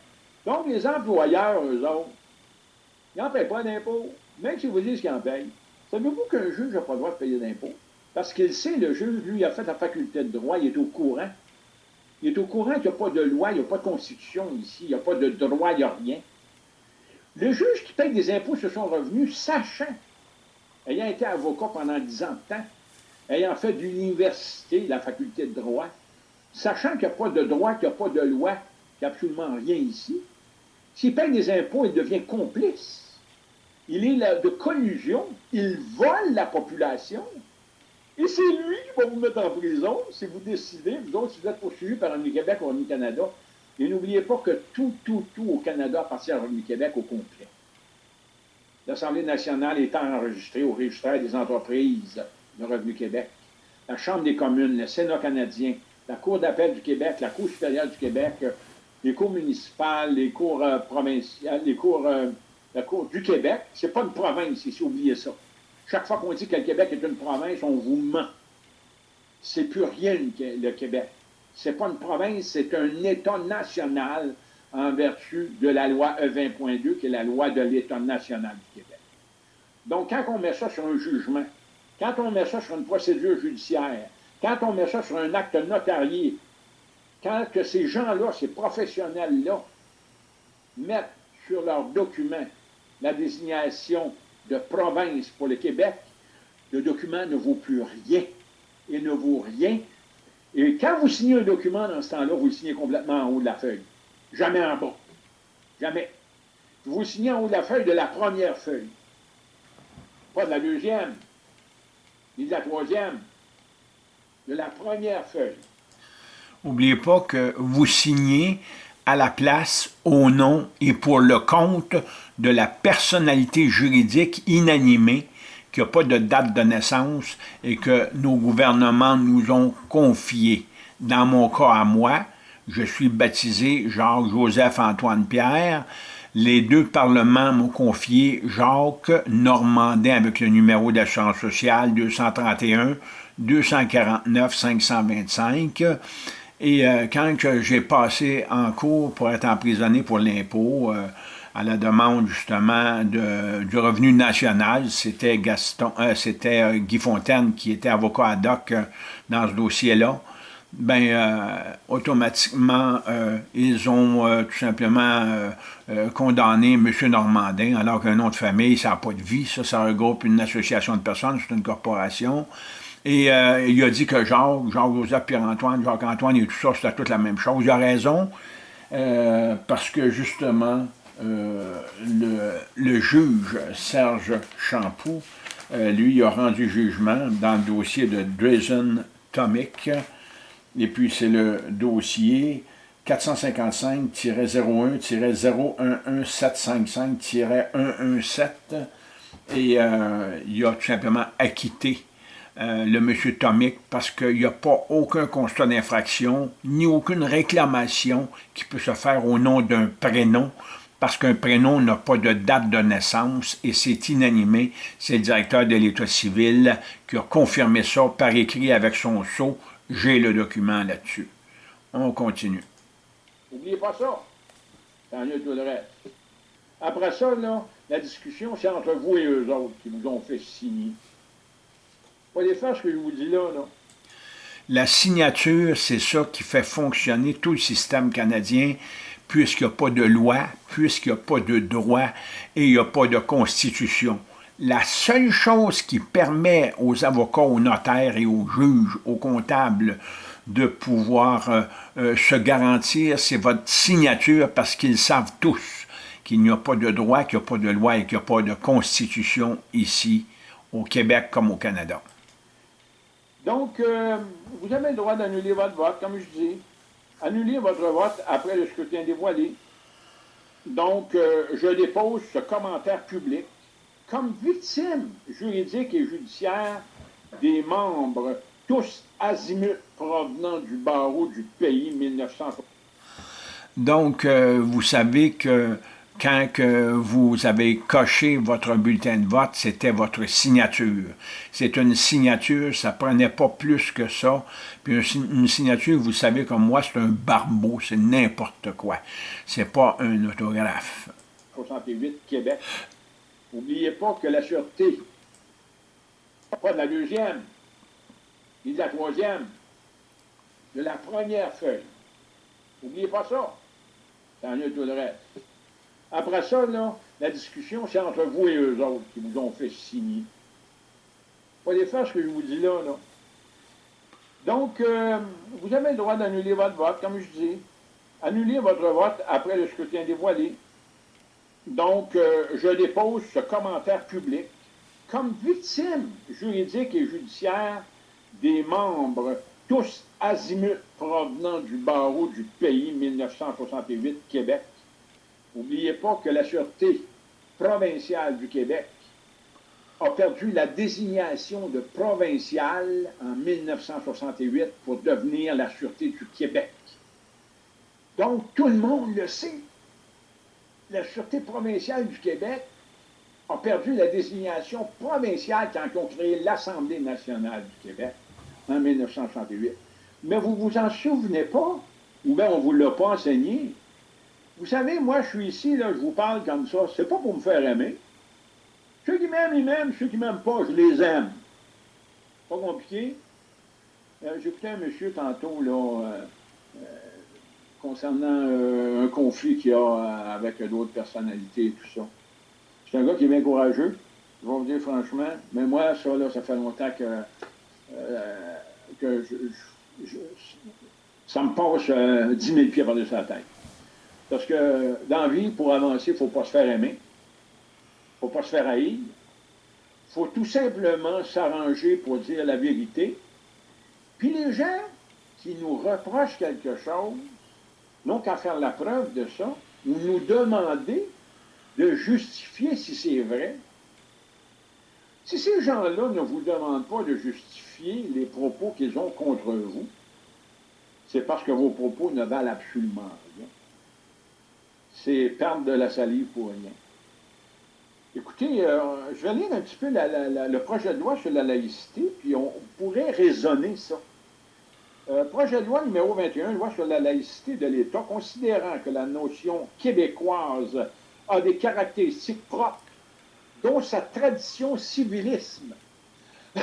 Speaker 2: Donc, les employeurs, eux autres, ils n'en payent pas d'impôts, même si vous disent qu'ils en payent. Savez-vous qu'un juge n'a pas le droit de payer d'impôts? Parce qu'il sait, le juge, lui, il a fait la faculté de droit, il est au courant. Il est au courant qu'il n'y a pas de loi, il n'y a pas de constitution ici, il n'y a pas de droit, il n'y a rien. Le juge qui paye des impôts sur son revenu, sachant, ayant été avocat pendant dix ans de temps, ayant fait de l'université, la faculté de droit, sachant qu'il n'y a pas de droit, qu'il n'y a pas de loi, qu'il n'y a absolument rien ici, s'il paye des impôts, il devient complice. Il est de collusion, il vole la population, et c'est lui qui va vous mettre en prison si vous décidez, vous autres, si vous êtes poursuivis par Revenu Québec ou Revenu Canada. Et n'oubliez pas que tout, tout, tout au Canada appartient à Revenu Québec au complet. L'Assemblée nationale est enregistrée au registre des entreprises de Revenu Québec. La Chambre des communes, le Sénat canadien, la Cour d'appel du Québec, la Cour supérieure du Québec, les cours municipales, les cours euh, provinciales, les cours, euh, la Cour du Québec. C'est pas une province ici, oubliez ça. Chaque fois qu'on dit que le Québec est une province, on vous ment. C'est plus rien le Québec. C'est pas une province, c'est un État national en vertu de la loi E20.2, qui est la loi de l'État national du Québec. Donc, quand on met ça sur un jugement, quand on met ça sur une procédure judiciaire, quand on met ça sur un acte notarié, quand que ces gens-là, ces professionnels-là, mettent sur leurs documents la désignation de province pour le Québec, le document ne vaut plus rien. Il ne vaut rien. Et quand vous signez un document dans ce temps-là, vous le signez complètement en haut de la feuille. Jamais en bas. Jamais. Vous le signez en haut de la feuille de la première feuille. Pas de la deuxième, ni de la troisième. De la première feuille.
Speaker 1: N'oubliez pas que vous signez à la place, au nom et pour le compte de la personnalité juridique inanimée qui n'a pas de date de naissance et que nos gouvernements nous ont confié. Dans mon cas à moi, je suis baptisé Jacques-Joseph-Antoine Pierre. Les deux parlements m'ont confié Jacques Normandin avec le numéro d'assurance sociale 231 249 525 et euh, quand j'ai passé en cours pour être emprisonné pour l'impôt, euh, à la demande justement de, du revenu national, c'était Gaston, euh, c'était Guy Fontaine qui était avocat ad hoc dans ce dossier-là, ben automatiquement, ils ont tout simplement condamné M. Normandin, alors qu'un nom de famille, ça n'a pas de vie, ça, ça regroupe une association de personnes, c'est une corporation. Et euh, il a dit que Jacques, Jacques-Joseph, Pierre-Antoine, Jacques-Antoine et tout ça, c'était toute la même chose. Il a raison, euh, parce que justement, euh, le, juge Serge Champoux, lui, il a rendu jugement dans le dossier de Drazen Tomic, et puis c'est le dossier 455-01-011-755-117, et il a tout simplement acquitté euh, le monsieur Tomic parce qu'il n'y a pas aucun constat d'infraction ni aucune réclamation qui peut se faire au nom d'un prénom parce qu'un prénom n'a pas de date de naissance et c'est inanimé. C'est le directeur de l'État civil qui a confirmé ça par écrit avec son sceau. J'ai le document là-dessus. On continue.
Speaker 2: N'oubliez pas ça. Tout le reste. Après ça, là, la discussion, c'est entre vous et eux autres qui vous ont fait signer ce que je vous dis là.
Speaker 1: La signature, c'est ça qui fait fonctionner tout le système canadien, puisqu'il n'y a pas de loi, puisqu'il n'y a pas de droit et il n'y a pas de constitution. La seule chose qui permet aux avocats, aux notaires et aux juges, aux comptables, de pouvoir euh, euh, se garantir, c'est votre signature parce qu'ils savent tous qu'il n'y a pas de droit, qu'il n'y a pas de loi et qu'il n'y a pas de constitution ici, au Québec comme au Canada.
Speaker 2: Donc, euh, vous avez le droit d'annuler votre vote, comme je dis. Annulez votre vote après le scrutin dévoilé. Donc, euh, je dépose ce commentaire public comme victime juridique et judiciaire des membres, tous azimuts provenant du barreau du pays 1960.
Speaker 1: Donc, euh, vous savez que quand que vous avez coché votre bulletin de vote, c'était votre signature. C'est une signature, ça prenait pas plus que ça. Puis une signature, vous savez comme moi, c'est un barbeau, c'est n'importe quoi. C'est pas un autographe.
Speaker 2: 68, Québec. N'oubliez pas que la sûreté, pas de la deuxième, ni de la troisième, de la première feuille. N'oubliez pas ça. Tout le reste. Après ça, là, la discussion, c'est entre vous et eux autres qui vous ont fait signer. Pas des faire ce que je vous dis là, là. Donc, euh, vous avez le droit d'annuler votre vote, comme je dis. Annuler votre vote après le scrutin dévoilé. Donc, euh, je dépose ce commentaire public comme victime juridique et judiciaire des membres, tous azimuts provenant du barreau du pays 1968 Québec, N'oubliez pas que la Sûreté provinciale du Québec a perdu la désignation de provinciale en 1968 pour devenir la Sûreté du Québec. Donc, tout le monde le sait. La Sûreté provinciale du Québec a perdu la désignation provinciale quand ils ont l'Assemblée nationale du Québec en 1968. Mais vous vous en souvenez pas, ou bien on ne vous l'a pas enseigné, vous savez, moi, je suis ici, là, je vous parle comme ça, c'est pas pour me faire aimer. Ceux qui m'aiment, ils m'aiment, ceux qui m'aiment pas, je les aime. Pas compliqué. Euh, J'écoutais un monsieur tantôt, là, euh, euh, concernant euh, un conflit qu'il y a avec d'autres personnalités et tout ça. C'est un gars qui est bien courageux, je vais vous dire franchement, mais moi, ça, là, ça fait longtemps que, ça me passe 10 000 pieds par-dessus la tête. Parce que dans la vie, pour avancer, il ne faut pas se faire aimer. Il ne faut pas se faire haïr. Il faut tout simplement s'arranger pour dire la vérité. Puis les gens qui nous reprochent quelque chose n'ont qu'à faire la preuve de ça ou nous demander de justifier si c'est vrai. Si ces gens-là ne vous demandent pas de justifier les propos qu'ils ont contre vous, c'est parce que vos propos ne valent absolument rien c'est perdre de la salive pour rien. Écoutez, euh, je vais lire un petit peu le projet de loi sur la laïcité, puis on, pourrait raisonner ça. Euh, projet de loi numéro 21, loi sur la laïcité de l'État, considérant que la notion québécoise a des caractéristiques propres, dont sa tradition civilisme.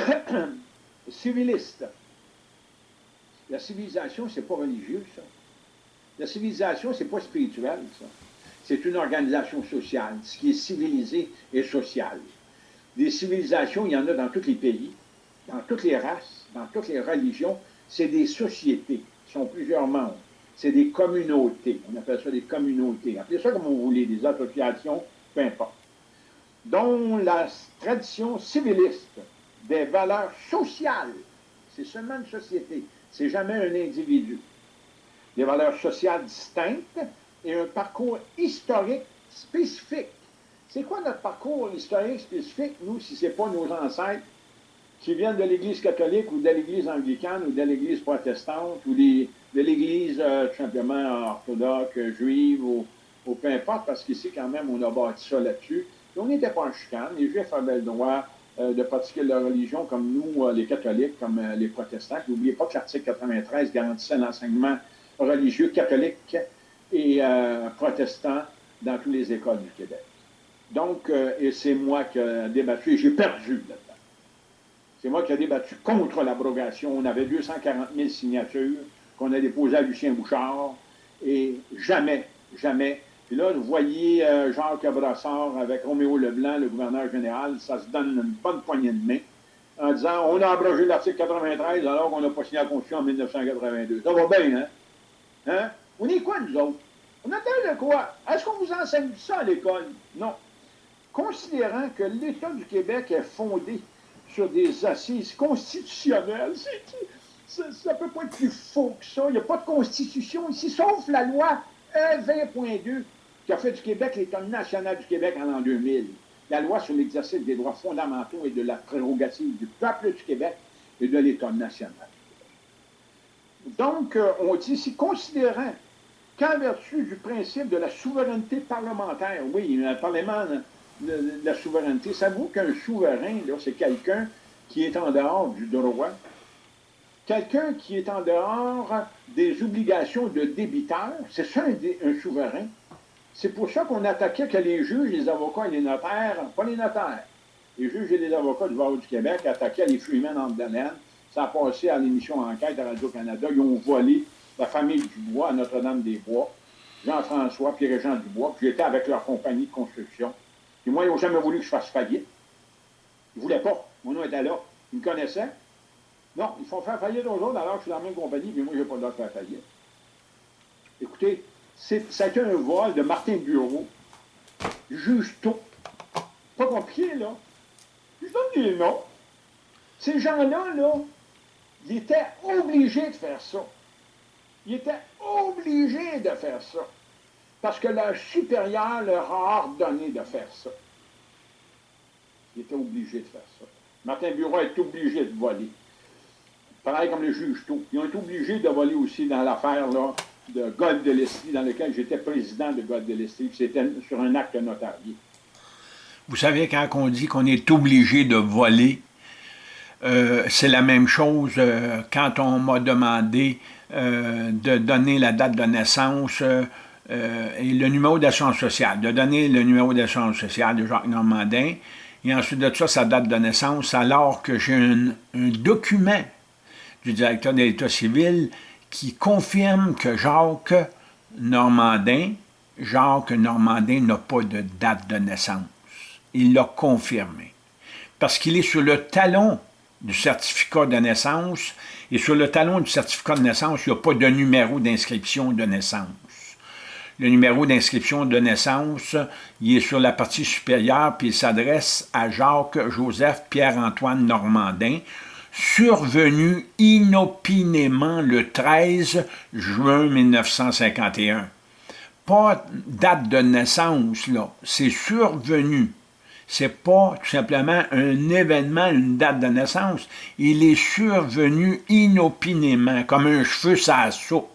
Speaker 2: civiliste. La civilisation, c'est pas religieux, ça. La civilisation, c'est pas spirituel, ça. C'est une organisation sociale. Ce qui est civilisé est social. Des civilisations, il y en a dans tous les pays, dans toutes les races, dans toutes les religions. C'est des sociétés qui sont plusieurs membres. C'est des communautés. On appelle ça des communautés. Appelez ça comme vous voulez, des associations, peu importe. Dont la tradition civiliste des valeurs sociales, c'est seulement une société, c'est jamais un individu. Des valeurs sociales distinctes et un parcours historique spécifique. C'est quoi notre parcours historique spécifique, nous, si ce n'est pas nos ancêtres qui viennent de l'Église catholique ou de l'Église anglicane ou de l'Église protestante ou de l'Église euh, tout simplement orthodoxe, juive ou, peu importe, parce qu'ici, quand même, on a bâti ça là-dessus. On n'était pas en chicane. Les Juifs avaient le droit euh, de pratiquer leur religion comme nous, euh, les catholiques, comme les protestants. N'oubliez pas que l'article 93 garantissait l'enseignement religieux catholique et euh, protestants dans toutes les écoles du Québec. Donc, euh, et c'est moi qui ai débattu, et j'ai perdu là-dedans. C'est moi qui ai débattu contre l'abrogation. On avait 240 000 signatures qu'on a déposées à Lucien Bouchard, et jamais, jamais. Puis là, vous voyez euh, Jacques Brassard avec Roméo Leblanc, le gouverneur général, ça se donne une bonne poignée de main en disant on a abrogé l'article 93 alors qu'on n'a pas signé la Constitution en 1982. Ça va bien, hein? Hein? On est quoi, nous autres? On attend de quoi? Est-ce qu'on vous enseigne ça à l'école? Non. Considérant que l'État du Québec est fondé sur des assises constitutionnelles, ça ne peut pas être plus faux que ça. Il n'y a pas de constitution ici, sauf la loi E20.2 qui a fait du Québec l'État national du Québec en l'an 2000. La loi sur l'exercice des droits fondamentaux et de la prérogative du peuple du Québec et de l'État national. Donc, euh, on dit ici, considérant qu'en vertu du principe de la souveraineté parlementaire, oui, le Parlement de, la souveraineté, ça vaut qu'un souverain, c'est quelqu'un qui est en dehors du droit, quelqu'un qui est en dehors des obligations de débiteur, c'est ça un, souverain. C'est pour ça qu'on attaquait que les juges, les avocats et les notaires, pas les notaires, les juges et les avocats du barreau du Québec attaquaient les freemen en Delaine. Ça a passé à l'émission Enquête à Radio-Canada. Ils ont volé la famille Dubois à Notre-Dame-des-Bois, Jean-François, Pierre-Jean Dubois, puis j'étais avec leur compagnie de construction. Et moi, ils n'ont jamais voulu que je fasse faillite. Ils ne voulaient pas. Mon nom était là. Ils me connaissaient. Non, ils font faire faillite aux autres alors que je suis la même compagnie, mais moi, je n'ai pas le droit de faire faillite. Écoutez, ça a été un vol de Martin Bureau, juge tout. Pas compliqué, là. Je donne des noms. Ces gens-là, là, ils étaient obligés de faire ça. Ils étaient obligés de faire ça. Parce que leur supérieur leur a ordonné de faire ça. Ils étaient obligés de faire ça. Martin Bureau est obligé de voler. Pareil comme le juge tout. Ils ont été obligés de voler aussi dans l'affaire de God de l'Estrie, dans laquelle j'étais président de God de l'Estrie, c'était sur un acte notarié.
Speaker 1: Vous savez, quand on dit qu'on est obligé de voler, euh, c'est la même chose euh, quand on m'a demandé euh, de donner la date de naissance et le numéro d'assurance sociale, de donner le numéro d'assurance sociale de Jacques Normandin, et ensuite de ça, sa date de naissance, alors que j'ai un, un, document du directeur de l'État civil qui confirme que Jacques Normandin, Jacques Normandin n'a pas de date de naissance. Il l'a confirmé. Parce qu'il est sur le talon du certificat de naissance, et sur le talon du certificat de naissance, il n'y a pas de numéro d'inscription de naissance. Le numéro d'inscription de naissance, il est sur la partie supérieure, puis il s'adresse à Jacques-Joseph Pierre-Antoine Normandin, survenu inopinément le 13 juin 1951. Pas date de naissance, là, c'est survenu c'est pas tout simplement un événement, une date de naissance. Il est survenu inopinément, comme un cheveu sa soupe,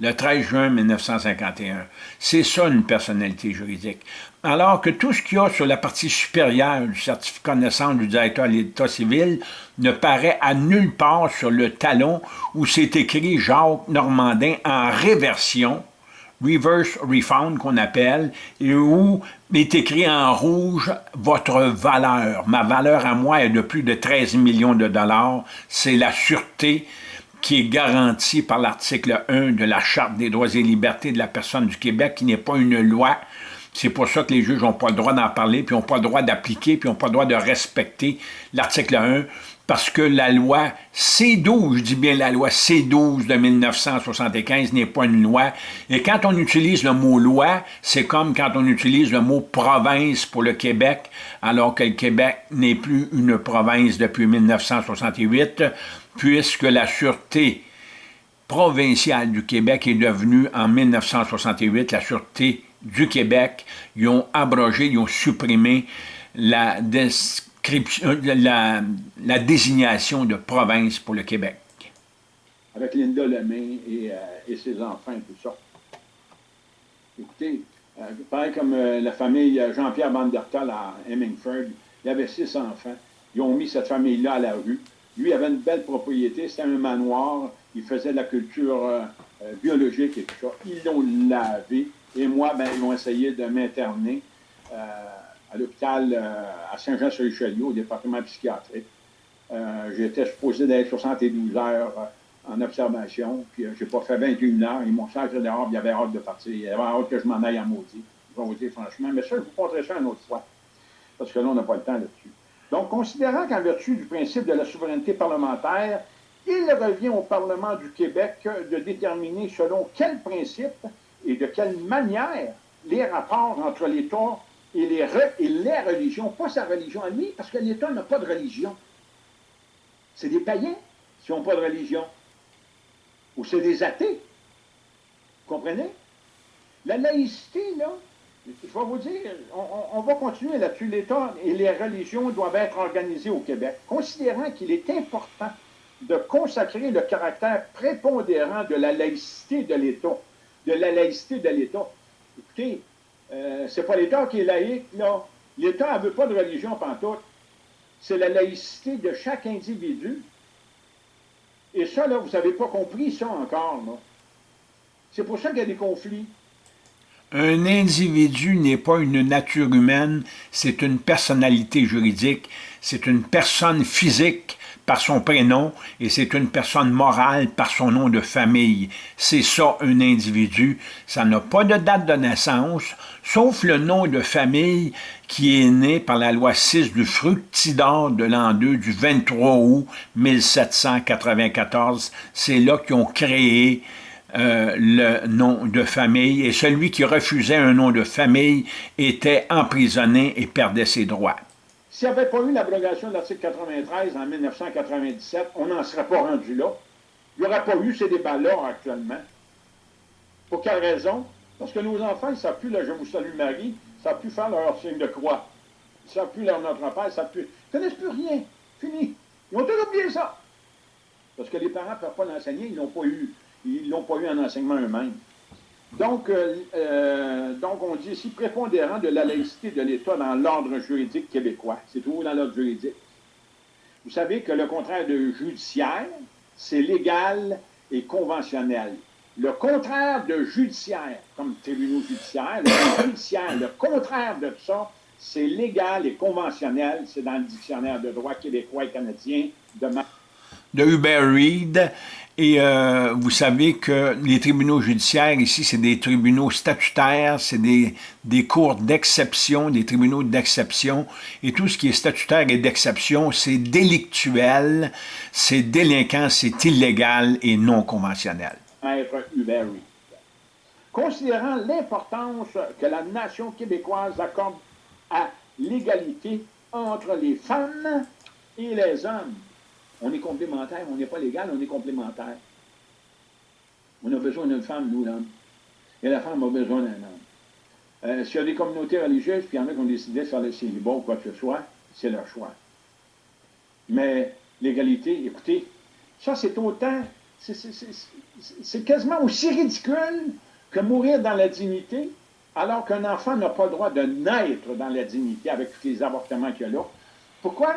Speaker 1: le 13 juin 1951. C'est ça une personnalité juridique. Alors que tout ce qu'il y a sur la partie supérieure du certificat de naissance du directeur de l'État civil ne paraît à nulle part sur le talon où c'est écrit Jacques Normandin en réversion, reverse refund qu'on appelle, et où est écrit en rouge votre valeur. Ma valeur à moi est de plus de 13 millions de dollars. C'est la sûreté qui est garantie par l'article 1 de la Charte des droits et libertés de la personne du Québec, qui n'est pas une loi. C'est pour ça que les juges n'ont pas le droit d'en parler, puis n'ont pas le droit d'appliquer, puis n'ont pas le droit de respecter l'article 1 parce que la loi C-12, je dis bien la loi C-12 de 1975 n'est pas une loi. Et quand on utilise le mot loi, c'est comme quand on utilise le mot province pour le Québec, alors que le Québec n'est plus une province depuis 1968, puisque la Sûreté provinciale du Québec est devenue en 1968 la Sûreté du Québec. Ils ont abrogé, ils ont supprimé la la, la, désignation de province pour le Québec.
Speaker 2: Avec Linda Lemay et, euh, ses enfants et tout ça. Écoutez, euh, pareil comme euh, la famille Jean-Pierre Vandertal à Hemingford, il avait six enfants. Ils ont mis cette famille-là à la rue. Lui avait une belle propriété, c'était un manoir. Il faisait de la culture biologique et tout ça. Ils l'ont lavé. Et moi, ben, ils ont essayé de m'interner à l'hôpital euh, à Saint-Jean-sur-Richelieu, au département psychiatrique. Euh, j'étais supposé d'être 72 heures euh, en observation, puis j'ai pas fait 21 heures. Ils m'ont sacré dehors, il y avait hâte de partir. Il y avait hâte que je m'en aille en maudit. Je vais vous dire franchement. Mais ça, je vous montrerai ça une autre fois, parce que là, on n'a pas le temps là-dessus. Donc, considérant qu'en vertu du principe de la souveraineté parlementaire, il revient au Parlement du Québec de déterminer selon quel principe et de quelle manière les rapports entre l'État et les, les religions, pas sa religion à lui, parce que l'État n'a pas de religion. C'est des païens. s'ils n'ont pas de religion. Ou c'est des athées. Vous comprenez? La laïcité, là, je vais vous dire, on, va continuer là-dessus. L'État et les religions doivent être organisées au Québec, considérant qu'il est important de consacrer le caractère prépondérant de la laïcité de l'État. De la laïcité de l'État. Écoutez, euh, c'est pas l'État qui est laïque, là. L'État ne veut pas de religion pantoute. C'est la laïcité de chaque individu. Et ça, là, vous n'avez pas compris ça encore, là. C'est pour ça qu'il y a des conflits.
Speaker 1: Un individu n'est pas une nature humaine, c'est une personnalité juridique, c'est une personne physique par son prénom et c'est une personne morale par son nom de famille. C'est ça un individu. Ça n'a pas de date de naissance, sauf le nom de famille qui est né par la loi 6 du Fructidor de l'an 2 du 23 août 1794. C'est là qu'ils ont créé euh, le nom de famille et celui qui refusait un nom de famille était emprisonné et perdait ses droits.
Speaker 2: S'il n'y avait pas eu l'abrogation de l'article 93 en 1997, on n'en serait pas rendu là. Il n'y aurait pas eu ces débats-là actuellement. Pour quelle raison? Parce que nos enfants ne savent plus Je vous salue Marie, ils ne savent plus faire leur signe de croix. Ils ne savent plus leur Notre Père, ils ne plus. Ils ne connaissent plus rien. Fini. Ils ont tout oublié ça. Parce que les parents ne peuvent pas l'enseigner, ils n'ont pas eu ils n'ont pas eu un enseignement eux-mêmes. Donc, euh, euh, donc, on dit ici prépondérant de la laïcité de l'État dans l'ordre juridique québécois. C'est toujours dans l'ordre juridique? Vous savez que le contraire de judiciaire, c'est légal et conventionnel. Le contraire de judiciaire, comme tribunaux judiciaires, le judiciaire, le contraire de ça, c'est légal et conventionnel. C'est dans le dictionnaire de droit québécois et canadien de,
Speaker 1: de Hubert Reed. Et euh, vous savez que les tribunaux judiciaires ici, c'est des tribunaux statutaires, c'est des, des cours d'exception, des tribunaux d'exception. Et tout ce qui est statutaire et d'exception, c'est délictuel, c'est délinquant, c'est illégal et non conventionnel.
Speaker 2: Considérant l'importance que la nation québécoise accorde à l'égalité entre les femmes et les hommes, on est complémentaire, on n'est pas légal, on est complémentaire. On a besoin d'une femme, nous, l'homme. Et la femme a besoin d'un homme. Euh, S'il y a des communautés religieuses, puis il y en a qui ont décidé de faire le célibat ou quoi que ce soit, c'est leur choix. Mais l'égalité, écoutez, ça c'est autant, c'est quasiment aussi ridicule que mourir dans la dignité, alors qu'un enfant n'a pas le droit de naître dans la dignité avec tous les avortements qu'il y a là. Pourquoi?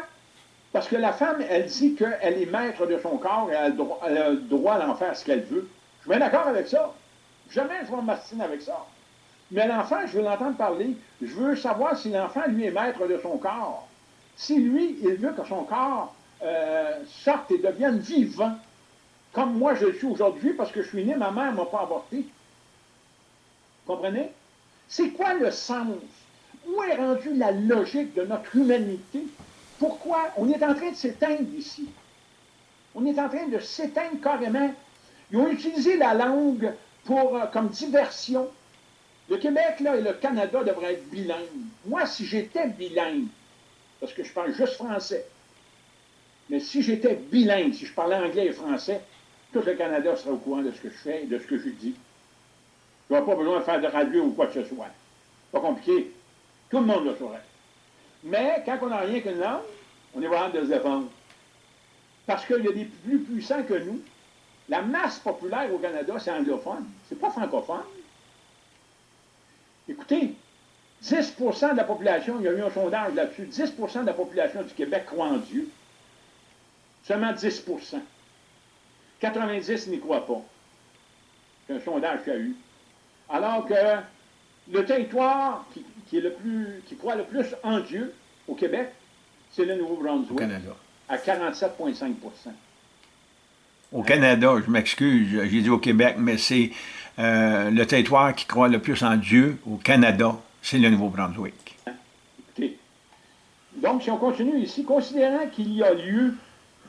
Speaker 2: Parce que la femme, elle dit qu'elle est maître de son corps et elle a le droit, d'en faire ce qu'elle veut. Je suis d'accord avec ça. Jamais je vais m'astiner avec ça. Mais l'enfant, je veux l'entendre parler. Je veux savoir si l'enfant, lui, est maître de son corps. Si lui, il veut que son corps euh, sorte et devienne vivant, comme moi je le suis aujourd'hui parce que je suis né, ma mère ne m'a pas avorté. Comprenez? C'est quoi le sens? Où est rendue la logique de notre humanité? Pourquoi? On est en train de s'éteindre ici. On est en train de s'éteindre carrément. Ils ont utilisé la langue pour, euh, comme diversion. Le Québec là, et le Canada devraient être bilingues. Moi, si j'étais bilingue, parce que je parle juste français, mais si j'étais bilingue, si je parlais anglais et français, tout le Canada serait au courant de ce que je fais et de ce que je dis. Je n'aurais pas besoin de faire de radio ou quoi que ce soit. Pas compliqué. Tout le monde le saurait. Mais quand on n'a rien qu'une langue, on est vraiment de se défendre. Parce qu'il y a des plus puissants que nous. La masse populaire au Canada, c'est anglophone. C'est pas francophone. Écoutez, 10% de la population, il y a eu un sondage là-dessus, 10% de la population du Québec croit en Dieu. Seulement 10% 90 n'y croient pas. C'est un sondage qu'il y a eu. Alors que le territoire qui, qui, est le plus, qui croit le plus en Dieu au Québec, c'est le Nouveau-Brunswick. À 47,5%
Speaker 1: Au Canada, je m'excuse, j'ai dit au Québec, mais c'est euh, le territoire qui croit le plus en Dieu au Canada, c'est le Nouveau-Brunswick.
Speaker 2: Donc, si on continue ici, considérant qu'il y a lieu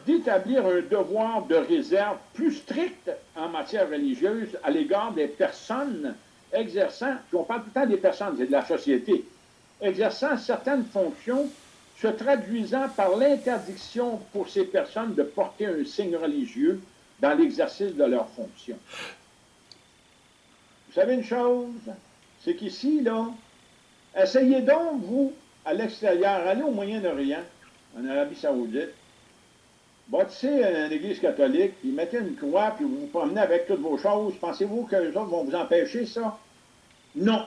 Speaker 2: d'établir un devoir de réserve plus strict en matière religieuse à l'égard des personnes exerçant, puis on parle tout le temps des personnes, c'est de la société, exerçant certaines fonctions se traduisant par l'interdiction pour ces personnes de porter un signe religieux dans l'exercice de leurs fonctions. Vous savez une chose, c'est qu'ici, là, essayez donc, vous, à l'extérieur, allez au Moyen-Orient, en Arabie Saoudite, bâtissez une église catholique, puis mettez une croix, puis vous vous promenez avec toutes vos choses. Pensez-vous que les autres vont vous empêcher ça? Non.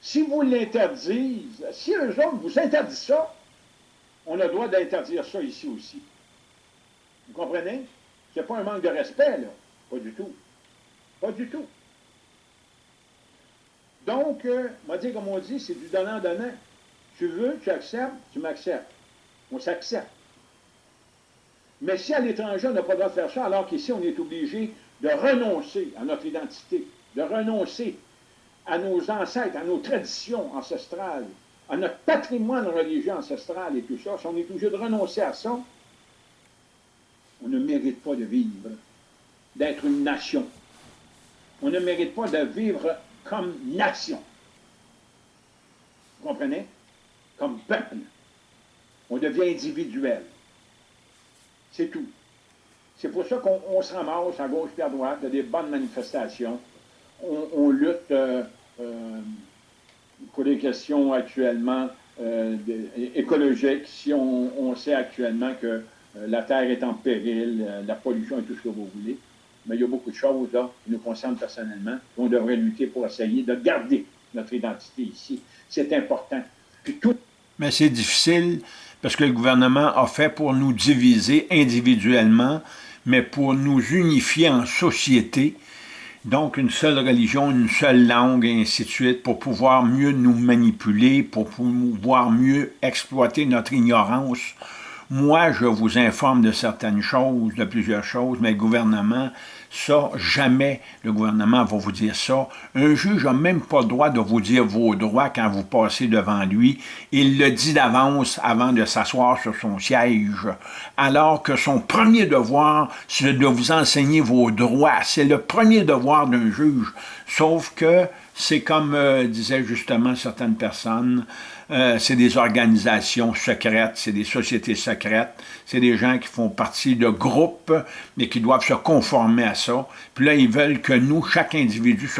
Speaker 2: Si vous l'interdisez, si eux autres vous interdisent ça, on a le droit d'interdire ça ici aussi. Vous comprenez? C'est pas un manque de respect, là. Pas du tout. Pas du tout. Donc, euh, on comme on dit, c'est du donnant-donnant. Tu veux, tu acceptes, tu m'acceptes. On s'accepte. Mais si à l'étranger, on n'a pas le droit de faire ça, alors qu'ici, on est obligé de renoncer à notre identité, de renoncer à nos ancêtres, à nos traditions ancestrales, à notre patrimoine religieux ancestral et tout ça, si on est obligé de renoncer à ça, on ne mérite pas de vivre, d'être une nation. On ne mérite pas de vivre comme nation. Vous comprenez? Comme peuple. On devient individuel. C'est tout. C'est pour ça qu'on se ramasse à gauche et à droite, il y a des bonnes manifestations. On, lutte euh, euh, pour les questions actuellement euh, écologiques, si on, sait actuellement que la Terre est en péril, la pollution et tout ce que vous voulez. Mais il y a beaucoup de choses qui nous concernent personnellement. On devrait lutter pour essayer de garder notre identité ici. C'est important.
Speaker 1: tout... Mais c'est difficile parce que le gouvernement a fait pour nous diviser individuellement, mais pour nous unifier en société, donc une seule religion, une seule langue, et ainsi de suite, pour pouvoir mieux nous manipuler, pour pouvoir mieux exploiter notre ignorance, moi, je vous informe de certaines choses, de plusieurs choses, mais le gouvernement, ça, jamais le gouvernement va vous dire ça. Un juge n'a même pas le droit de vous dire vos droits quand vous passez devant lui. Il le dit d'avance avant de s'asseoir sur son siège, alors que son premier devoir, c'est de vous enseigner vos droits. C'est le premier devoir d'un juge. Sauf que c'est comme euh, disaient justement certaines personnes, euh, c'est des organisations secrètes, c'est des sociétés secrètes, c'est des gens qui font partie de groupes, mais qui doivent se conformer à ça. Puis là, ils veulent que nous, chaque individu,